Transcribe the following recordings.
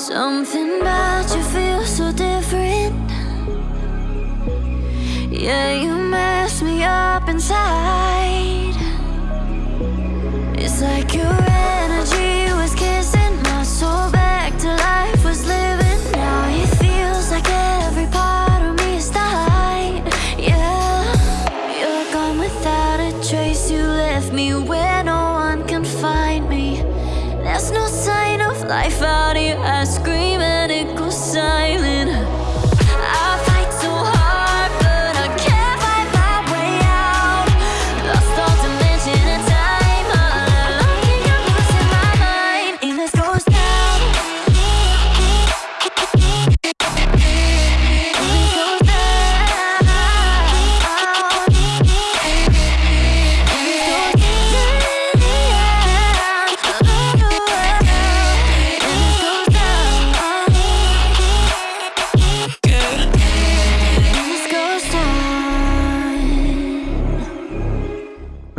Something about you feels so different. Yeah, you mess me up inside. It's like your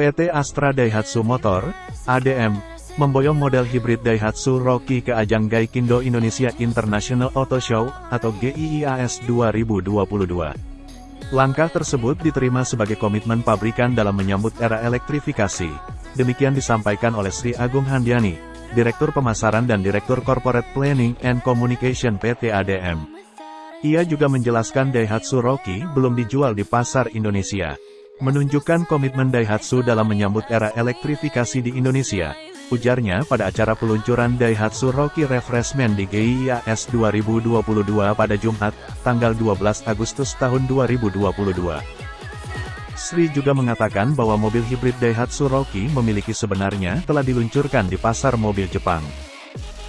PT Astra Daihatsu Motor, ADM, memboyong model hibrid Daihatsu Rocky ke ajang Gaikindo Indonesia International Auto Show, atau GIIAS 2022. Langkah tersebut diterima sebagai komitmen pabrikan dalam menyambut era elektrifikasi. Demikian disampaikan oleh Sri Agung Handiani, Direktur Pemasaran dan Direktur Corporate Planning and Communication PT ADM. Ia juga menjelaskan Daihatsu Rocky belum dijual di pasar Indonesia. Menunjukkan komitmen Daihatsu dalam menyambut era elektrifikasi di Indonesia. Ujarnya pada acara peluncuran Daihatsu Rocky Refreshment di GIIAS 2022 pada Jumat, tanggal 12 Agustus tahun 2022. Sri juga mengatakan bahwa mobil hibrid Daihatsu Rocky memiliki sebenarnya telah diluncurkan di pasar mobil Jepang.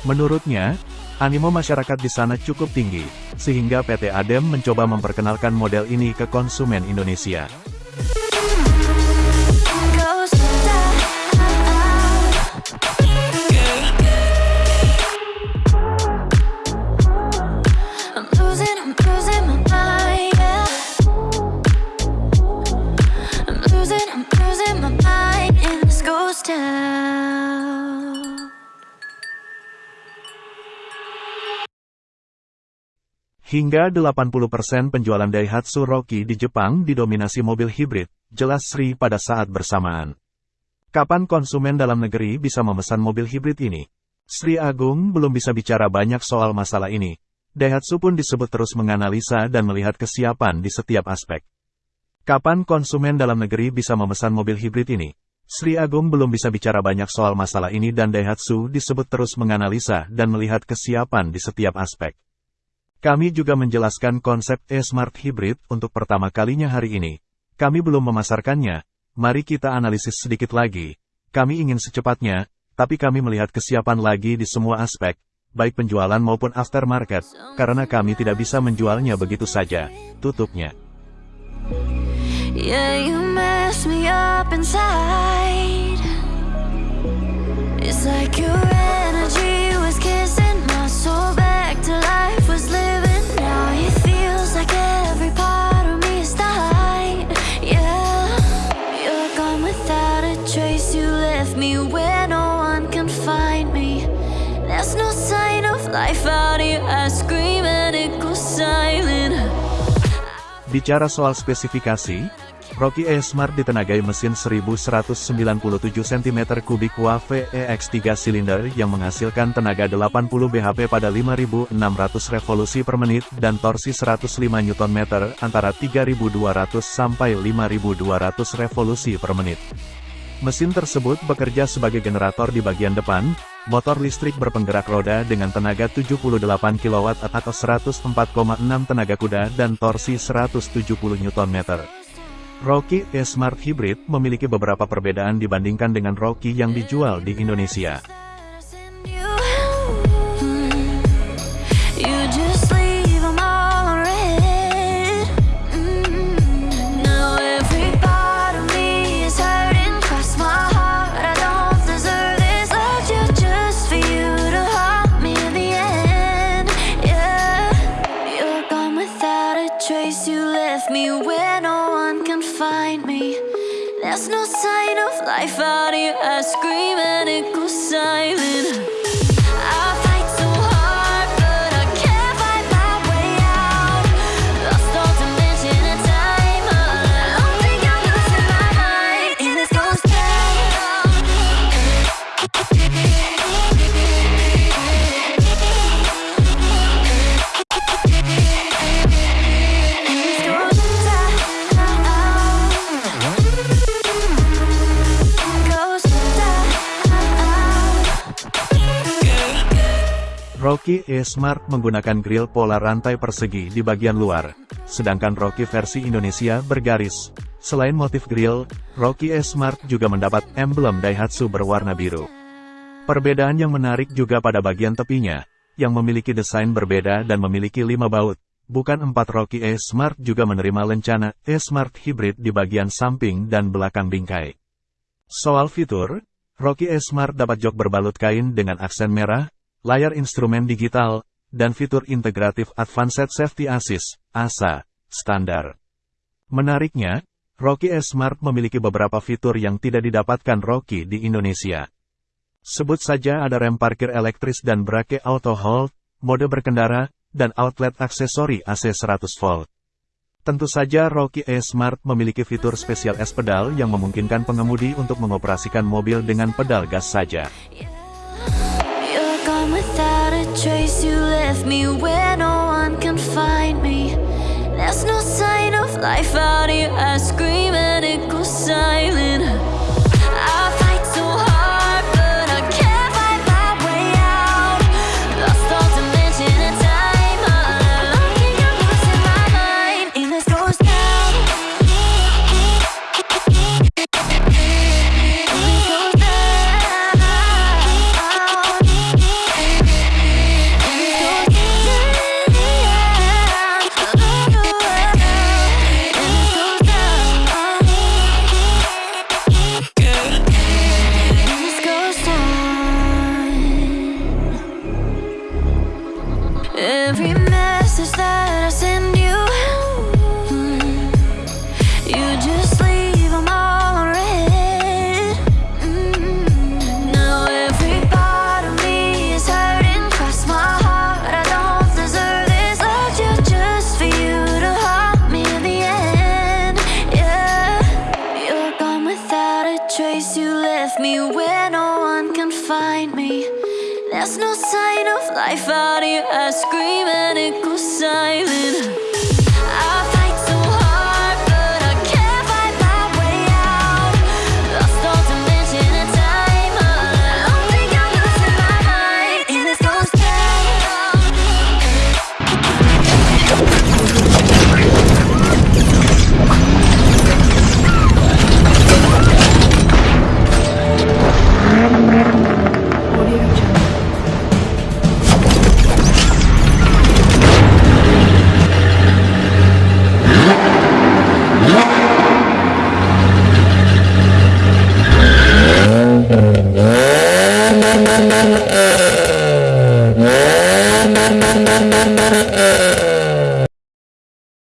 Menurutnya, animo masyarakat di sana cukup tinggi, sehingga PT ADEM mencoba memperkenalkan model ini ke konsumen Indonesia. Hingga 80% penjualan Daihatsu Rocky di Jepang didominasi mobil hibrid, jelas Sri pada saat bersamaan. Kapan konsumen dalam negeri bisa memesan mobil hibrid ini? Sri Agung belum bisa bicara banyak soal masalah ini. Daihatsu pun disebut terus menganalisa dan melihat kesiapan di setiap aspek. Kapan konsumen dalam negeri bisa memesan mobil hibrid ini? Sri Agung belum bisa bicara banyak soal masalah ini dan Daihatsu disebut terus menganalisa dan melihat kesiapan di setiap aspek. Kami juga menjelaskan konsep e-smart hybrid untuk pertama kalinya hari ini. Kami belum memasarkannya, mari kita analisis sedikit lagi. Kami ingin secepatnya, tapi kami melihat kesiapan lagi di semua aspek, baik penjualan maupun aftermarket, karena kami tidak bisa menjualnya begitu saja. Tutupnya. Yeah, you mess me up inside. It's like your energy was kissing my soul back to life, was living. Now it feels like every part of me is dying. Yeah, you're gone without a trace. You left me where no one can find me. There's no sign of life out here. I scream and it goes silent. Bicara soal spesifikasi, Rocky E-Smart ditenagai mesin 1197 cm3 WAVE EX3 silinder yang menghasilkan tenaga 80 bhp pada 5600 revolusi per menit dan torsi 105 Nm antara 3200 sampai 5200 revolusi per menit. Mesin tersebut bekerja sebagai generator di bagian depan, motor listrik berpenggerak roda dengan tenaga 78 kW atau 104,6 tenaga kuda dan torsi 170 Nm. Rocky E-Smart Hybrid memiliki beberapa perbedaan dibandingkan dengan Rocky yang dijual di Indonesia. All. Mm. Without a trace. You left me where no There's no sign of life out here I scream and it goes silent. Rocky E Smart menggunakan grill pola rantai persegi di bagian luar, sedangkan Rocky versi Indonesia bergaris. Selain motif grill, Rocky E Smart juga mendapat emblem Daihatsu berwarna biru. Perbedaan yang menarik juga pada bagian tepinya, yang memiliki desain berbeda dan memiliki lima baut. Bukan empat Rocky E Smart juga menerima lencana E Smart Hybrid di bagian samping dan belakang bingkai. Soal fitur, Rocky E Smart dapat jok berbalut kain dengan aksen merah, layar instrumen digital, dan fitur integratif Advanced Safety Assist, ASA, standar. Menariknya, Rocky E Smart memiliki beberapa fitur yang tidak didapatkan Rocky di Indonesia. Sebut saja ada rem parkir elektris dan brake auto hold, mode berkendara, dan outlet aksesori AC 100 volt. Tentu saja Rocky E Smart memiliki fitur spesial S pedal yang memungkinkan pengemudi untuk mengoperasikan mobil dengan pedal gas saja. without a trace You left me where no one can find me. There's no sign of life out here I scream and it goes silent. I found you, I scream and it goes silent.